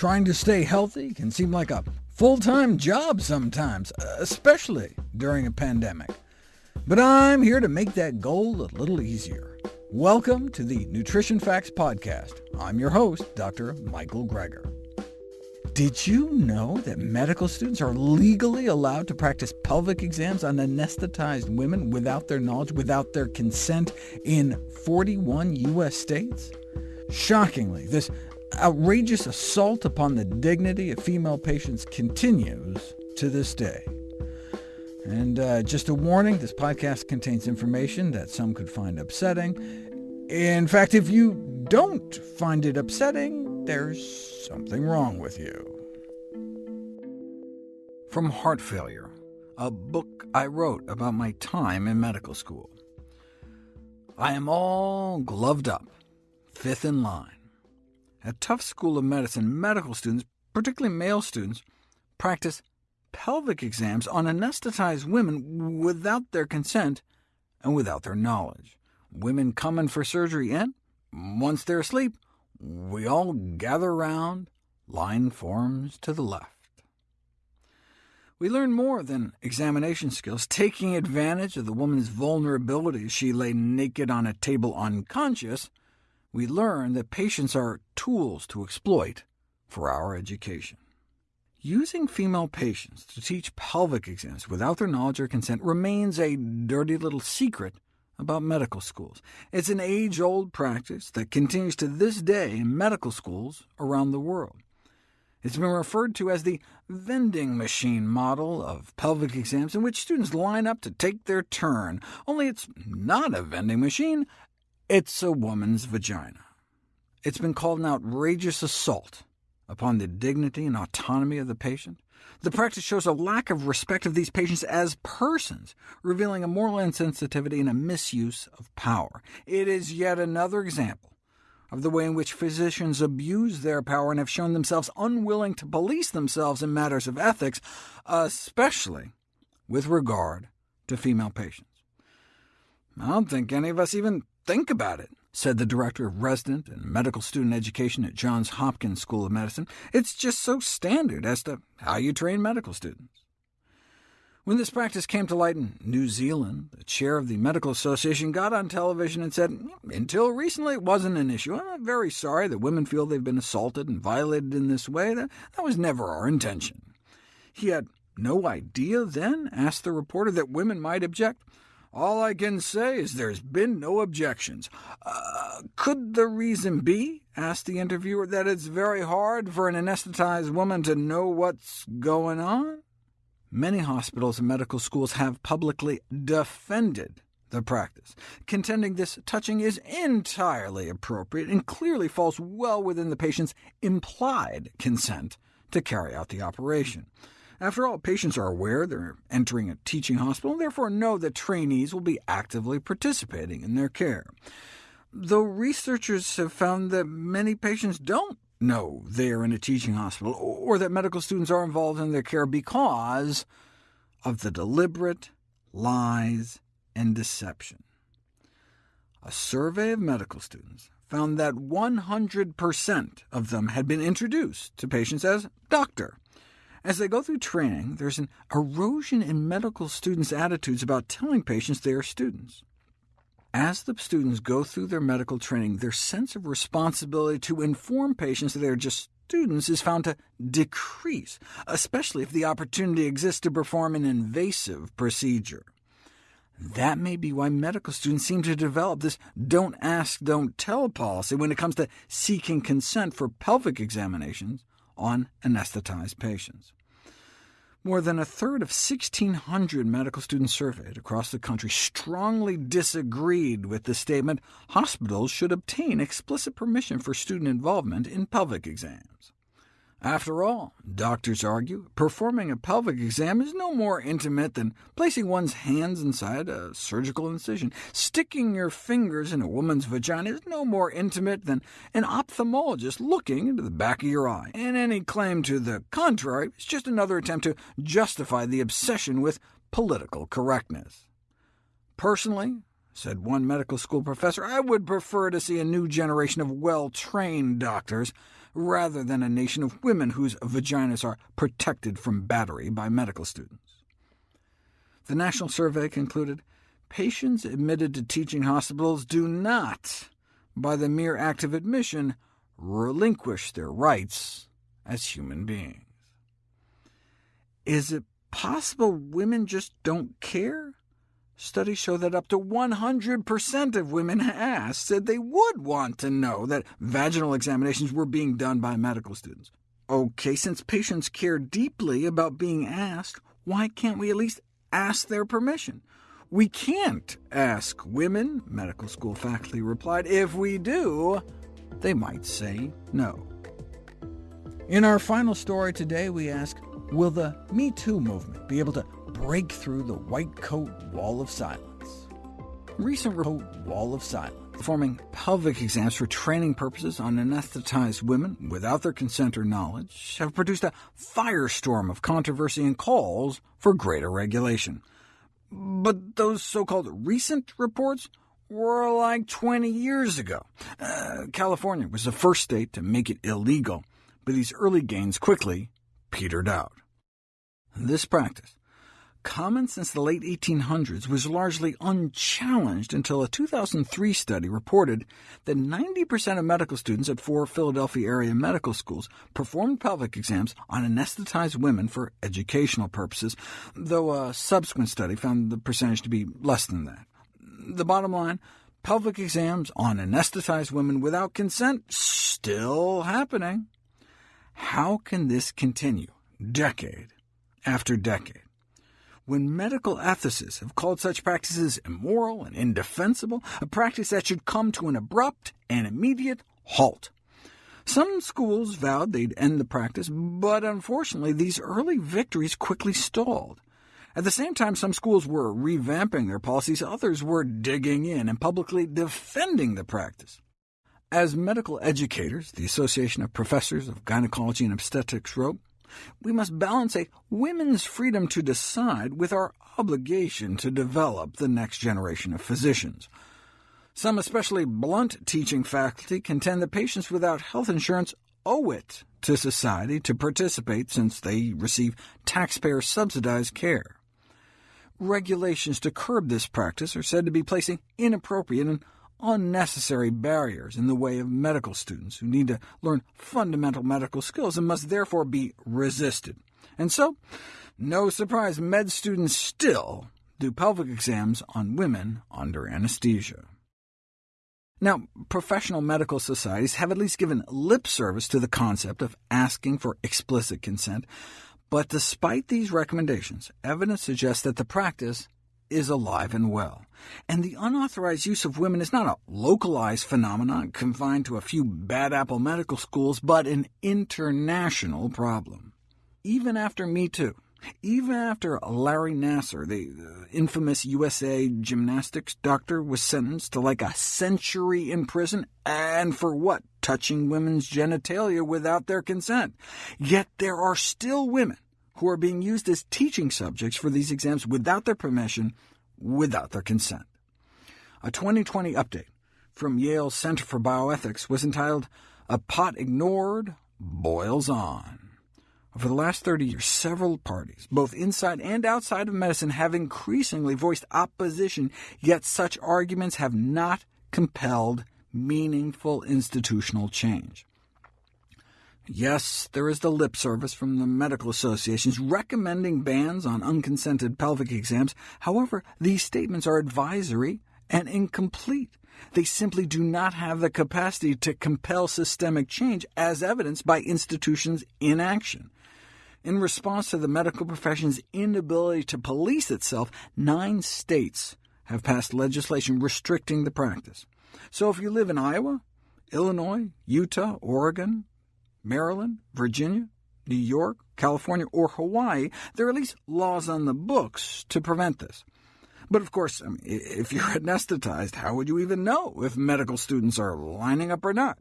Trying to stay healthy can seem like a full-time job sometimes, especially during a pandemic. But I'm here to make that goal a little easier. Welcome to the Nutrition Facts Podcast. I'm your host, Dr. Michael Greger. Did you know that medical students are legally allowed to practice pelvic exams on anesthetized women without their knowledge, without their consent, in 41 U.S. states? Shockingly, this outrageous assault upon the dignity of female patients continues to this day. And uh, just a warning, this podcast contains information that some could find upsetting. In fact, if you don't find it upsetting, there's something wrong with you. From Heart Failure, a book I wrote about my time in medical school. I am all gloved up, fifth in line. At Tufts School of Medicine, medical students, particularly male students, practice pelvic exams on anesthetized women without their consent and without their knowledge. Women come in for surgery, and once they're asleep, we all gather round, line forms to the left. We learn more than examination skills. Taking advantage of the woman's vulnerability as she lay naked on a table unconscious, we learn that patients are tools to exploit for our education. Using female patients to teach pelvic exams without their knowledge or consent remains a dirty little secret about medical schools. It's an age-old practice that continues to this day in medical schools around the world. It's been referred to as the vending machine model of pelvic exams, in which students line up to take their turn, only it's not a vending machine, it's a woman's vagina. It's been called an outrageous assault upon the dignity and autonomy of the patient. The practice shows a lack of respect of these patients as persons, revealing a moral insensitivity and a misuse of power. It is yet another example of the way in which physicians abuse their power and have shown themselves unwilling to police themselves in matters of ethics, especially with regard to female patients. I don't think any of us even think about it said the director of resident and medical student education at Johns Hopkins School of Medicine. It's just so standard as to how you train medical students. When this practice came to light in New Zealand, the chair of the Medical Association got on television and said, until recently it wasn't an issue. I'm very sorry that women feel they've been assaulted and violated in this way. That, that was never our intention. He had no idea then, asked the reporter, that women might object. All I can say is there's been no objections. Uh, could the reason be, asked the interviewer, that it's very hard for an anesthetized woman to know what's going on? Many hospitals and medical schools have publicly defended the practice, contending this touching is entirely appropriate and clearly falls well within the patient's implied consent to carry out the operation. After all, patients are aware they're entering a teaching hospital, and therefore know that trainees will be actively participating in their care. Though researchers have found that many patients don't know they are in a teaching hospital, or that medical students are involved in their care because of the deliberate lies and deception. A survey of medical students found that 100% of them had been introduced to patients as doctor, as they go through training, there's an erosion in medical students' attitudes about telling patients they are students. As the students go through their medical training, their sense of responsibility to inform patients that they are just students is found to decrease, especially if the opportunity exists to perform an invasive procedure. That may be why medical students seem to develop this don't ask, don't tell policy when it comes to seeking consent for pelvic examinations, on anesthetized patients. More than a third of 1,600 medical students surveyed across the country strongly disagreed with the statement hospitals should obtain explicit permission for student involvement in pelvic exams. After all, doctors argue, performing a pelvic exam is no more intimate than placing one's hands inside a surgical incision. Sticking your fingers in a woman's vagina is no more intimate than an ophthalmologist looking into the back of your eye, and any claim to the contrary is just another attempt to justify the obsession with political correctness. Personally, said one medical school professor, I would prefer to see a new generation of well-trained doctors rather than a nation of women whose vaginas are protected from battery by medical students. The national survey concluded, patients admitted to teaching hospitals do not, by the mere act of admission, relinquish their rights as human beings. Is it possible women just don't care? Studies show that up to 100% of women asked said they would want to know that vaginal examinations were being done by medical students. OK, since patients care deeply about being asked, why can't we at least ask their permission? We can't ask women, medical school faculty replied. If we do, they might say no. In our final story today, we ask, will the Me Too movement be able to break through the white coat wall of silence. Recent report wall of silence, performing pelvic exams for training purposes on anesthetized women without their consent or knowledge, have produced a firestorm of controversy and calls for greater regulation. But those so-called recent reports were like 20 years ago. Uh, California was the first state to make it illegal, but these early gains quickly petered out. This practice common since the late 1800s, was largely unchallenged until a 2003 study reported that 90% of medical students at four Philadelphia area medical schools performed pelvic exams on anesthetized women for educational purposes, though a subsequent study found the percentage to be less than that. The bottom line, pelvic exams on anesthetized women without consent still happening. How can this continue, decade after decade? When medical ethicists have called such practices immoral and indefensible, a practice that should come to an abrupt and immediate halt. Some schools vowed they'd end the practice, but unfortunately these early victories quickly stalled. At the same time some schools were revamping their policies, others were digging in and publicly defending the practice. As medical educators, the Association of Professors of Gynecology and Obstetrics wrote, we must balance a women's freedom to decide with our obligation to develop the next generation of physicians. Some especially blunt teaching faculty contend that patients without health insurance owe it to society to participate since they receive taxpayer-subsidized care. Regulations to curb this practice are said to be placing inappropriate and unnecessary barriers in the way of medical students who need to learn fundamental medical skills and must therefore be resisted. And so, no surprise, med students still do pelvic exams on women under anesthesia. Now, professional medical societies have at least given lip service to the concept of asking for explicit consent, but despite these recommendations, evidence suggests that the practice is alive and well. And the unauthorized use of women is not a localized phenomenon confined to a few bad apple medical schools, but an international problem. Even after Me Too, even after Larry Nassar, the uh, infamous USA gymnastics doctor, was sentenced to like a century in prison, and for what? Touching women's genitalia without their consent. Yet there are still women who are being used as teaching subjects for these exams without their permission, without their consent. A 2020 update from Yale's Center for Bioethics was entitled, A Pot Ignored Boils On. Over the last 30 years, several parties, both inside and outside of medicine, have increasingly voiced opposition, yet such arguments have not compelled meaningful institutional change. Yes, there is the lip service from the medical associations recommending bans on unconsented pelvic exams. However, these statements are advisory and incomplete. They simply do not have the capacity to compel systemic change, as evidenced by institutions' inaction. In response to the medical profession's inability to police itself, nine states have passed legislation restricting the practice. So if you live in Iowa, Illinois, Utah, Oregon, Maryland, Virginia, New York, California, or Hawaii, there are at least laws on the books to prevent this. But of course, I mean, if you're anesthetized, how would you even know if medical students are lining up or not?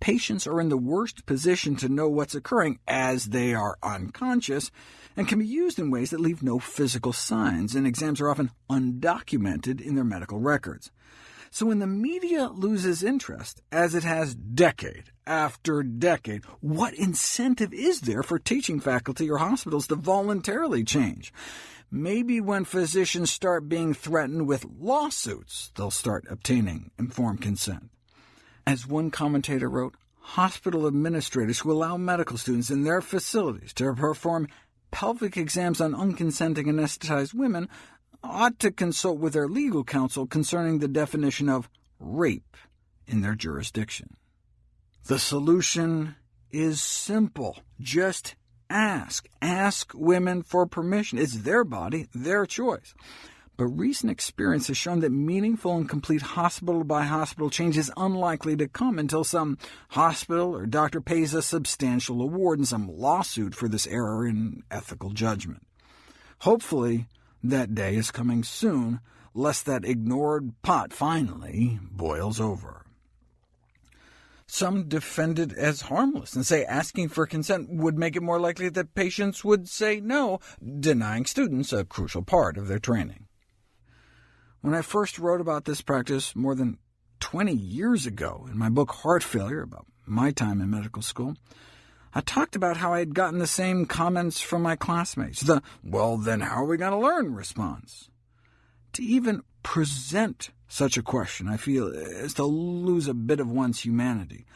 Patients are in the worst position to know what's occurring as they are unconscious, and can be used in ways that leave no physical signs, and exams are often undocumented in their medical records. So when the media loses interest, as it has decade after decade, what incentive is there for teaching faculty or hospitals to voluntarily change? Maybe when physicians start being threatened with lawsuits, they'll start obtaining informed consent. As one commentator wrote, hospital administrators who allow medical students in their facilities to perform pelvic exams on unconsenting anesthetized women ought to consult with their legal counsel concerning the definition of rape in their jurisdiction. The solution is simple. Just ask. Ask women for permission. It's their body, their choice. But recent experience has shown that meaningful and complete hospital-by-hospital change is unlikely to come until some hospital or doctor pays a substantial award in some lawsuit for this error in ethical judgment. Hopefully, that day is coming soon, lest that ignored pot finally boils over. Some defend it as harmless, and say asking for consent would make it more likely that patients would say no, denying students a crucial part of their training. When I first wrote about this practice more than 20 years ago in my book Heart Failure, about my time in medical school, I talked about how I had gotten the same comments from my classmates, the well, then how are we going to learn response. To even present such a question, I feel, is to lose a bit of one's humanity.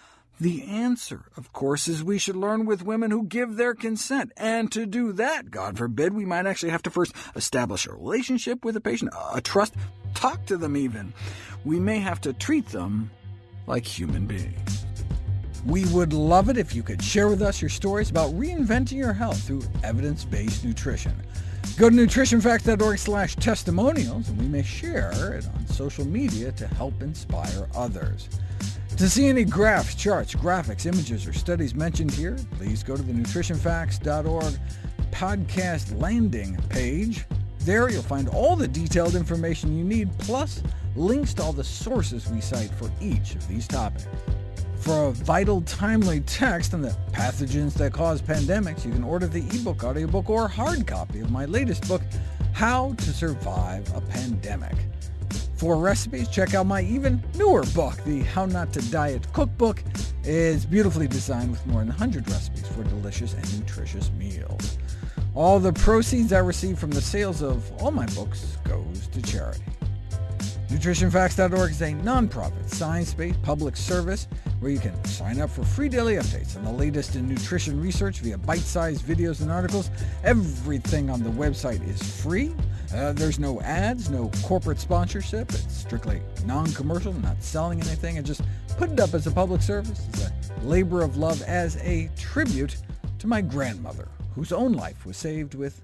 The answer, of course, is we should learn with women who give their consent, and to do that, God forbid, we might actually have to first establish a relationship with a patient, a trust, talk to them even. We may have to treat them like human beings. We would love it if you could share with us your stories about reinventing your health through evidence-based nutrition. Go to nutritionfacts.org slash testimonials, and we may share it on social media to help inspire others. To see any graphs, charts, graphics, images, or studies mentioned here, please go to the nutritionfacts.org podcast landing page. There you'll find all the detailed information you need, plus links to all the sources we cite for each of these topics. For a vital, timely text on the pathogens that cause pandemics, you can order the ebook, audiobook, or hard copy of my latest book, How to Survive a Pandemic. For recipes, check out my even newer book, the How Not to Diet Cookbook. It's beautifully designed with more than 100 recipes for delicious and nutritious meals. All the proceeds I receive from the sales of all my books goes to charity. NutritionFacts.org is a nonprofit, science-based public service where you can sign up for free daily updates on the latest in nutrition research via bite-sized videos and articles. Everything on the website is free. Uh, there's no ads, no corporate sponsorship. It's strictly non-commercial, not selling anything, and just put it up as a public service, as a labor of love, as a tribute to my grandmother, whose own life was saved with